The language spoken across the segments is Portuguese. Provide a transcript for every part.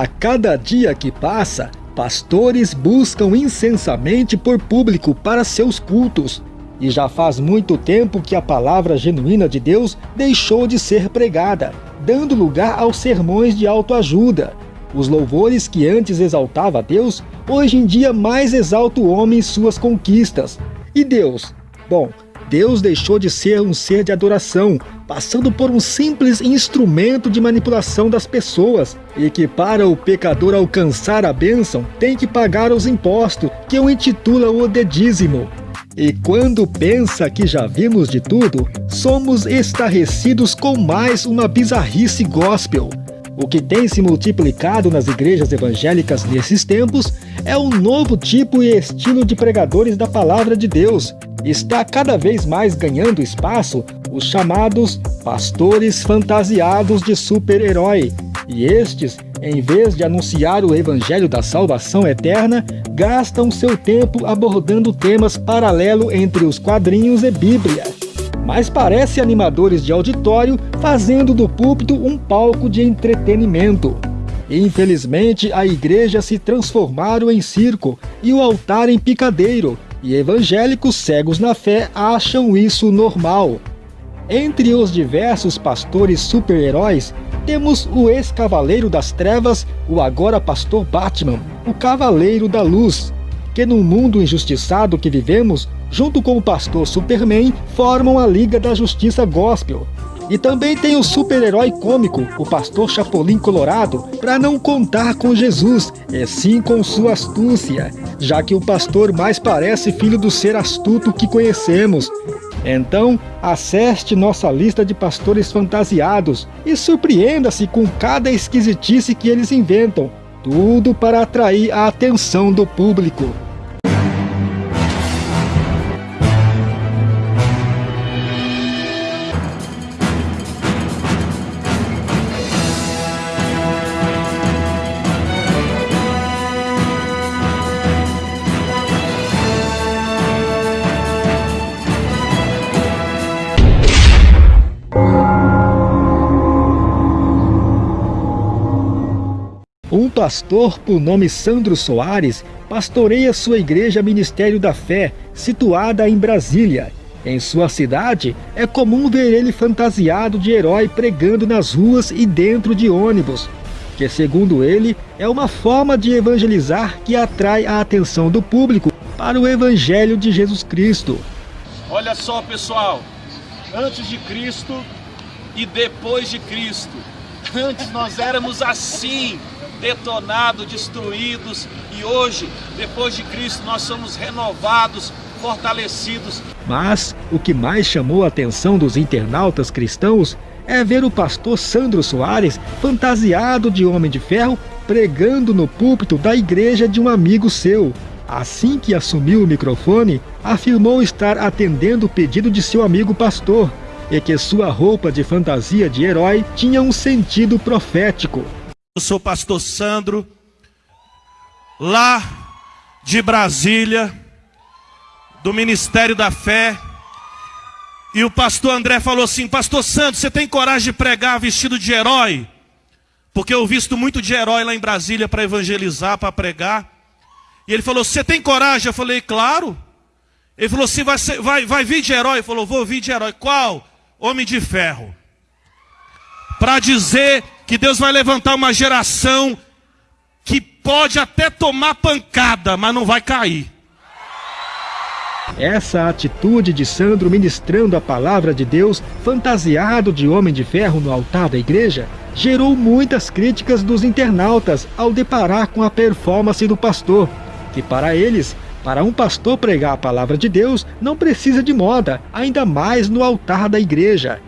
A cada dia que passa, pastores buscam incessantemente por público para seus cultos. E já faz muito tempo que a palavra genuína de Deus deixou de ser pregada, dando lugar aos sermões de autoajuda. Os louvores que antes exaltava Deus, hoje em dia mais exalta o homem e suas conquistas. E Deus? Bom, Deus deixou de ser um ser de adoração, passando por um simples instrumento de manipulação das pessoas, e que para o pecador alcançar a bênção tem que pagar os impostos, que o intitula o de dízimo. E quando pensa que já vimos de tudo, somos estarrecidos com mais uma bizarrice gospel. O que tem se multiplicado nas igrejas evangélicas nesses tempos é um novo tipo e estilo de pregadores da palavra de Deus, está cada vez mais ganhando espaço os chamados pastores fantasiados de super-herói. E estes, em vez de anunciar o evangelho da salvação eterna, gastam seu tempo abordando temas paralelos entre os quadrinhos e Bíblia. Mas parece animadores de auditório fazendo do púlpito um palco de entretenimento. Infelizmente, a igreja se transformaram em circo e o altar em picadeiro, e evangélicos cegos na fé acham isso normal. Entre os diversos pastores super-heróis, temos o ex-cavaleiro das trevas, o agora pastor Batman, o cavaleiro da luz, que no mundo injustiçado que vivemos, junto com o pastor Superman, formam a Liga da Justiça Gospel, e também tem o super-herói cômico, o pastor Chapolin Colorado, para não contar com Jesus, e sim com sua astúcia, já que o pastor mais parece filho do ser astuto que conhecemos. Então, acesse nossa lista de pastores fantasiados e surpreenda-se com cada esquisitice que eles inventam, tudo para atrair a atenção do público. Pastor por nome Sandro Soares pastoreia sua igreja Ministério da Fé, situada em Brasília. Em sua cidade, é comum ver ele fantasiado de herói pregando nas ruas e dentro de ônibus, que segundo ele, é uma forma de evangelizar que atrai a atenção do público para o Evangelho de Jesus Cristo. Olha só pessoal, antes de Cristo e depois de Cristo, antes nós éramos assim, detonados, destruídos e hoje, depois de Cristo, nós somos renovados, fortalecidos. Mas o que mais chamou a atenção dos internautas cristãos é ver o pastor Sandro Soares fantasiado de homem de ferro pregando no púlpito da igreja de um amigo seu. Assim que assumiu o microfone, afirmou estar atendendo o pedido de seu amigo pastor e que sua roupa de fantasia de herói tinha um sentido profético. Eu sou pastor Sandro, lá de Brasília, do Ministério da Fé. E o pastor André falou assim: Pastor Sandro, você tem coragem de pregar vestido de herói? Porque eu visto muito de herói lá em Brasília para evangelizar, para pregar. E ele falou: Você tem coragem? Eu falei: Claro. Ele falou assim: vai, vai, vai vir de herói? Ele falou: Vou vir de herói. Qual? Homem de ferro. Para dizer que Deus vai levantar uma geração que pode até tomar pancada, mas não vai cair. Essa atitude de Sandro ministrando a palavra de Deus, fantasiado de homem de ferro no altar da igreja, gerou muitas críticas dos internautas ao deparar com a performance do pastor, que para eles, para um pastor pregar a palavra de Deus, não precisa de moda, ainda mais no altar da igreja.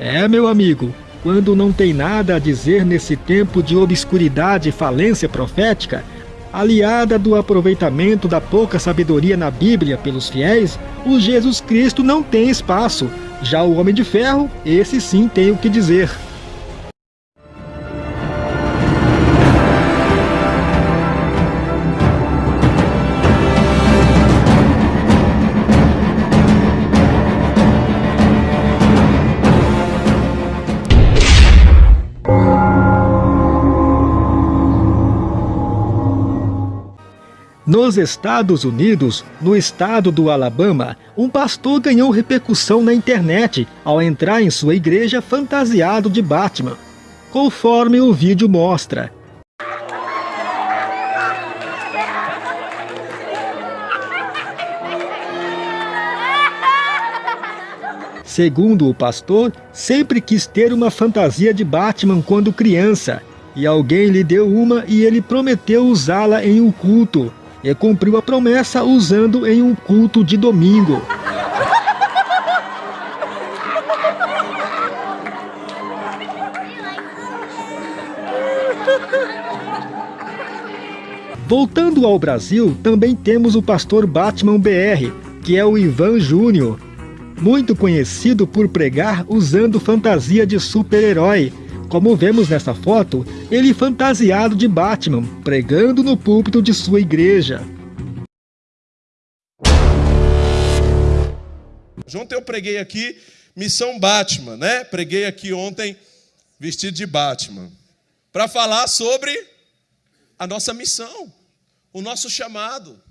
É, meu amigo, quando não tem nada a dizer nesse tempo de obscuridade e falência profética, aliada do aproveitamento da pouca sabedoria na Bíblia pelos fiéis, o Jesus Cristo não tem espaço. Já o Homem de Ferro, esse sim tem o que dizer. Nos Estados Unidos, no estado do Alabama, um pastor ganhou repercussão na internet ao entrar em sua igreja fantasiado de Batman. Conforme o vídeo mostra, Segundo o pastor, sempre quis ter uma fantasia de Batman quando criança, e alguém lhe deu uma e ele prometeu usá-la em um culto, e cumpriu a promessa usando em um culto de domingo. Voltando ao Brasil, também temos o pastor Batman BR, que é o Ivan Júnior, muito conhecido por pregar usando fantasia de super-herói. Como vemos nessa foto, ele fantasiado de Batman, pregando no púlpito de sua igreja. Ontem eu preguei aqui Missão Batman, né? Preguei aqui ontem vestido de Batman, para falar sobre a nossa missão, o nosso chamado.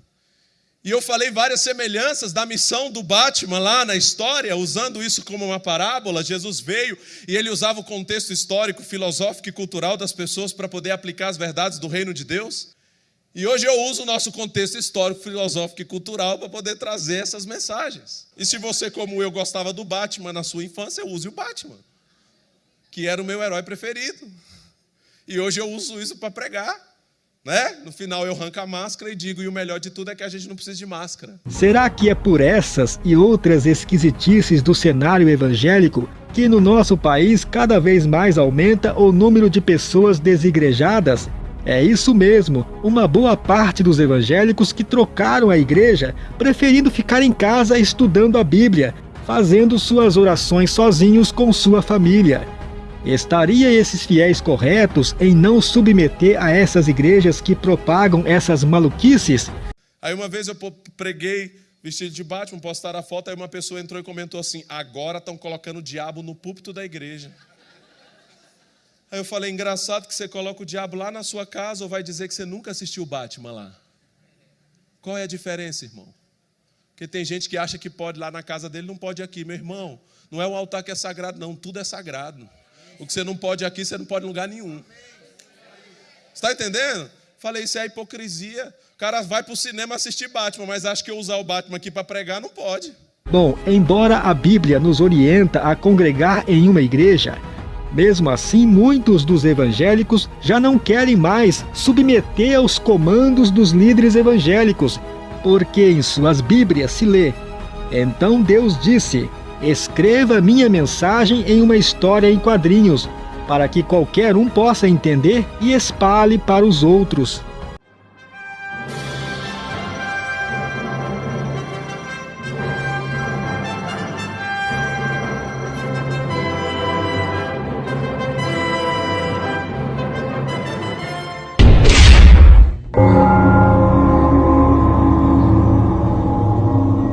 E eu falei várias semelhanças da missão do Batman lá na história, usando isso como uma parábola. Jesus veio e ele usava o contexto histórico, filosófico e cultural das pessoas para poder aplicar as verdades do reino de Deus. E hoje eu uso o nosso contexto histórico, filosófico e cultural para poder trazer essas mensagens. E se você, como eu, gostava do Batman na sua infância, use o Batman, que era o meu herói preferido. E hoje eu uso isso para pregar. Né? No final eu arranco a máscara e digo, e o melhor de tudo é que a gente não precisa de máscara. Será que é por essas e outras esquisitices do cenário evangélico que no nosso país cada vez mais aumenta o número de pessoas desigrejadas? É isso mesmo, uma boa parte dos evangélicos que trocaram a igreja, preferindo ficar em casa estudando a Bíblia, fazendo suas orações sozinhos com sua família. Estaria esses fiéis corretos em não submeter a essas igrejas que propagam essas maluquices? Aí uma vez eu preguei vestido de Batman, postaram a foto, aí uma pessoa entrou e comentou assim: agora estão colocando o diabo no púlpito da igreja. Aí eu falei: engraçado que você coloca o diabo lá na sua casa ou vai dizer que você nunca assistiu Batman lá? Qual é a diferença, irmão? Porque tem gente que acha que pode lá na casa dele, não pode aqui. Meu irmão, não é o altar que é sagrado, não, tudo é sagrado. O que você não pode aqui, você não pode em lugar nenhum. Está entendendo? Falei, isso é hipocrisia. O cara vai para o cinema assistir Batman, mas acha que eu usar o Batman aqui para pregar, não pode. Bom, embora a Bíblia nos orienta a congregar em uma igreja, mesmo assim muitos dos evangélicos já não querem mais submeter aos comandos dos líderes evangélicos, porque em suas Bíblias se lê: Então Deus disse: Escreva minha mensagem em uma história em quadrinhos, para que qualquer um possa entender e espalhe para os outros.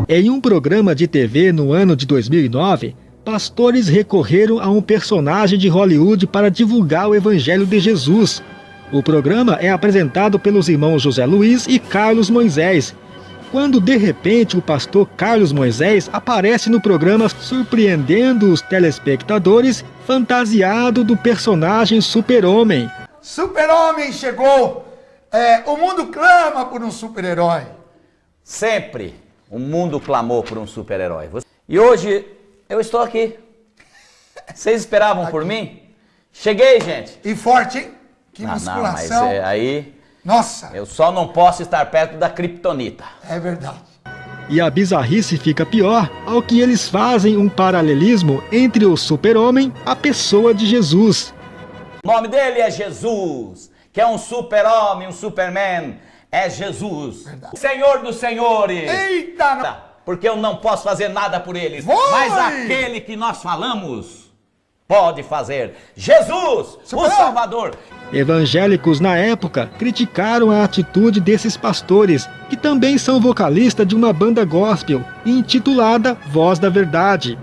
Em um programa de TV no ano de 2009, pastores recorreram a um personagem de Hollywood para divulgar o Evangelho de Jesus. O programa é apresentado pelos irmãos José Luiz e Carlos Moisés. Quando de repente o pastor Carlos Moisés aparece no programa surpreendendo os telespectadores fantasiado do personagem Super-Homem. Super-Homem chegou! É, o mundo clama por um super-herói. Sempre o mundo clamou por um super-herói. E hoje eu estou aqui. Vocês esperavam aqui. por mim? Cheguei, gente. E forte, hein? Que não, musculação. Não, mas é, aí... Nossa. Eu só não posso estar perto da Kryptonita. É verdade. E a bizarrice fica pior ao que eles fazem um paralelismo entre o super-homem a pessoa de Jesus. O nome dele é Jesus, que é um super-homem, um superman, é Jesus, Verdade. o Senhor dos Senhores. Eita! Não. Porque eu não posso fazer nada por eles, Vai. mas aquele que nós falamos pode fazer. Jesus, o Salvador. Evangélicos na época criticaram a atitude desses pastores, que também são vocalistas de uma banda gospel intitulada Voz da Verdade.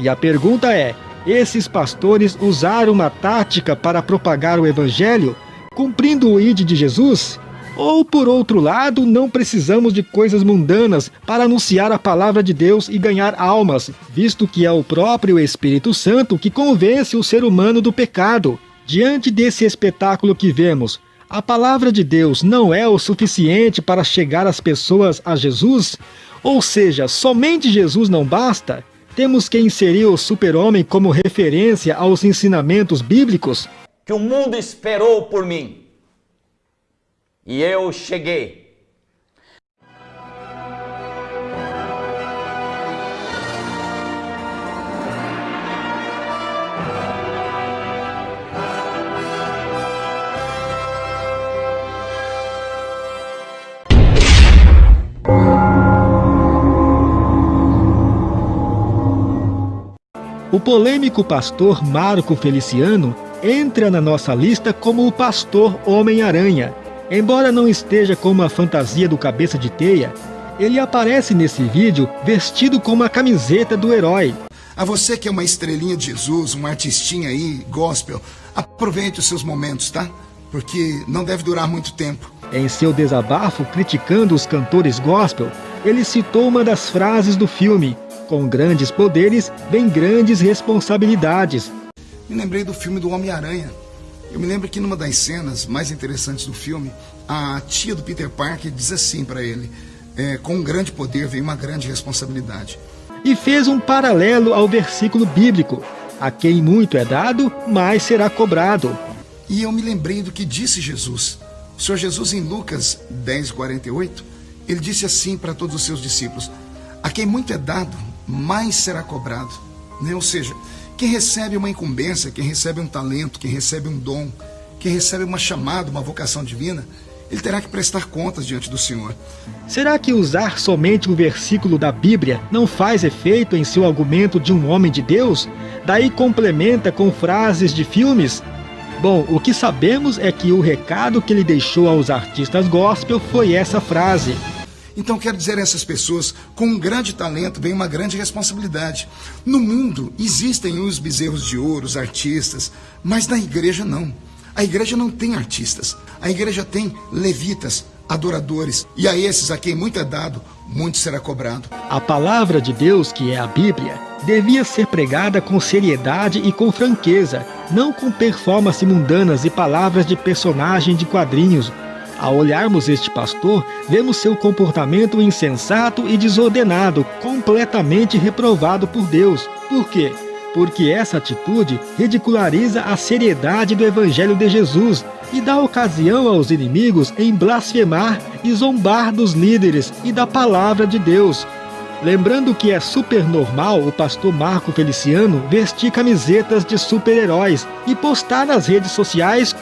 E a pergunta é: esses pastores usaram uma tática para propagar o evangelho, cumprindo o ID de Jesus? Ou, por outro lado, não precisamos de coisas mundanas para anunciar a palavra de Deus e ganhar almas, visto que é o próprio Espírito Santo que convence o ser humano do pecado. Diante desse espetáculo que vemos, a palavra de Deus não é o suficiente para chegar as pessoas a Jesus? Ou seja, somente Jesus não basta? Temos que inserir o super-homem como referência aos ensinamentos bíblicos? Que o mundo esperou por mim. E eu cheguei. O polêmico pastor Marco Feliciano entra na nossa lista como o pastor Homem-Aranha. Embora não esteja com uma fantasia do cabeça de teia, ele aparece nesse vídeo vestido com uma camiseta do herói. A você que é uma estrelinha de Jesus, um artistinha aí, gospel, aproveite os seus momentos, tá? Porque não deve durar muito tempo. Em seu desabafo criticando os cantores gospel, ele citou uma das frases do filme, com grandes poderes vem grandes responsabilidades. Me lembrei do filme do Homem-Aranha. Eu me lembro que numa das cenas mais interessantes do filme, a tia do Peter Parker diz assim para ele: é, com um grande poder vem uma grande responsabilidade. E fez um paralelo ao versículo bíblico: a quem muito é dado, mais será cobrado. E eu me lembrei do que disse Jesus. O Senhor Jesus, em Lucas 10, 48, ele disse assim para todos os seus discípulos: A quem muito é dado, mais será cobrado. Né? Ou seja, quem recebe uma incumbência, quem recebe um talento, quem recebe um dom, quem recebe uma chamada, uma vocação divina, ele terá que prestar contas diante do Senhor. Será que usar somente um versículo da Bíblia não faz efeito em seu argumento de um homem de Deus? Daí complementa com frases de filmes? Bom, o que sabemos é que o recado que ele deixou aos artistas gospel foi essa frase: então quero dizer a essas pessoas, com um grande talento vem uma grande responsabilidade. No mundo existem os bezerros de ouro, os artistas, mas na igreja não. A igreja não tem artistas. A igreja tem levitas, adoradores. E a esses a quem muito é dado, muito será cobrado. A palavra de Deus, que é a Bíblia, devia ser pregada com seriedade e com franqueza, não com performances mundanas e palavras de personagem de quadrinhos ao olharmos este pastor, vemos seu comportamento insensato e desordenado, completamente reprovado por Deus. Por quê? Porque essa atitude ridiculariza a seriedade do Evangelho de Jesus e dá ocasião aos inimigos em blasfemar e zombar dos líderes e da palavra de Deus. Lembrando que é super normal o pastor Marco Feliciano vestir camisetas de super-heróis e postar nas redes sociais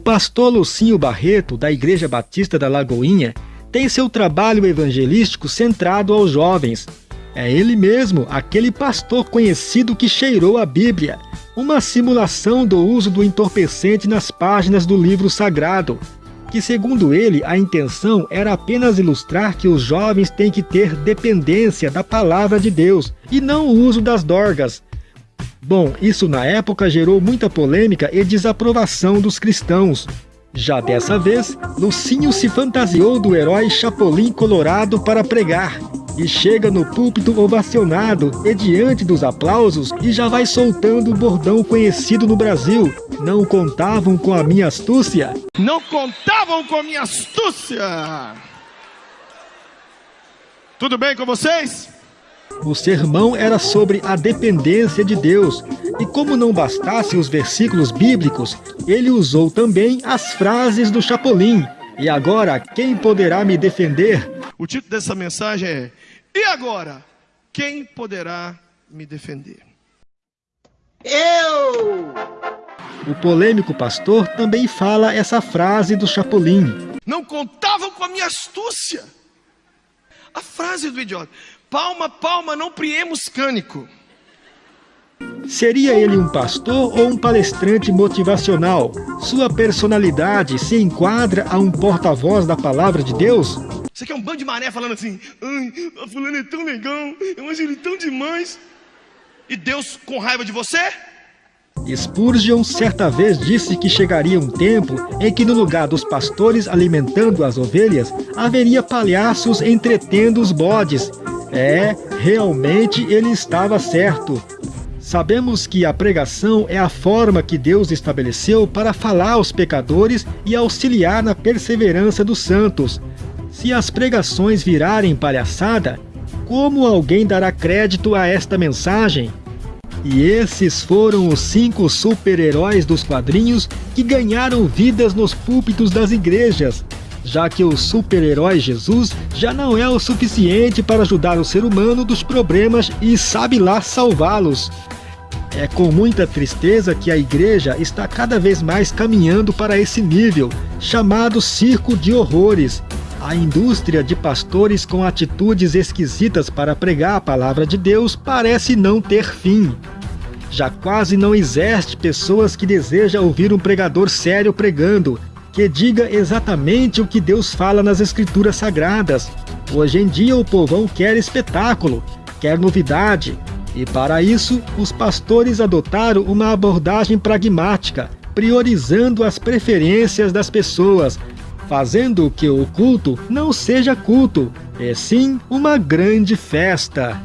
pastor Lucinho Barreto, da Igreja Batista da Lagoinha, tem seu trabalho evangelístico centrado aos jovens. É ele mesmo, aquele pastor conhecido que cheirou a Bíblia, uma simulação do uso do entorpecente nas páginas do livro sagrado, que segundo ele a intenção era apenas ilustrar que os jovens têm que ter dependência da palavra de Deus e não o uso das dorgas, Bom, isso na época gerou muita polêmica e desaprovação dos cristãos. Já dessa vez, Lucinho se fantasiou do herói Chapolin Colorado para pregar, e chega no púlpito ovacionado e diante dos aplausos e já vai soltando o bordão conhecido no Brasil. Não contavam com a minha astúcia? Não contavam com a minha astúcia! Tudo bem com vocês? O sermão era sobre a dependência de Deus, e como não bastasse os versículos bíblicos, ele usou também as frases do Chapolin. E agora, quem poderá me defender? O título dessa mensagem é E agora, quem poderá me defender? Eu! O polêmico pastor também fala essa frase do Chapolin. Não contavam com a minha astúcia. A frase do idiota. Palma, palma, não priemos cânico. Seria ele um pastor ou um palestrante motivacional? Sua personalidade se enquadra a um porta-voz da palavra de Deus? Você quer um bando de mané falando assim, ai, a fulano é tão legal, eu acho ele tão demais. E Deus com raiva de você? Spurgeon certa vez disse que chegaria um tempo em que no lugar dos pastores alimentando as ovelhas, haveria palhaços entretendo os bodes. É, realmente ele estava certo. Sabemos que a pregação é a forma que Deus estabeleceu para falar aos pecadores e auxiliar na perseverança dos santos. Se as pregações virarem palhaçada, como alguém dará crédito a esta mensagem? E esses foram os cinco super-heróis dos quadrinhos que ganharam vidas nos púlpitos das igrejas, já que o super-herói Jesus já não é o suficiente para ajudar o ser humano dos problemas e sabe lá salvá-los. É com muita tristeza que a igreja está cada vez mais caminhando para esse nível, chamado circo de horrores. A indústria de pastores com atitudes esquisitas para pregar a palavra de Deus parece não ter fim. Já quase não existe pessoas que desejam ouvir um pregador sério pregando, que diga exatamente o que Deus fala nas escrituras sagradas. Hoje em dia o povão quer espetáculo, quer novidade, e para isso, os pastores adotaram uma abordagem pragmática, priorizando as preferências das pessoas, fazendo que o culto não seja culto, e sim uma grande festa.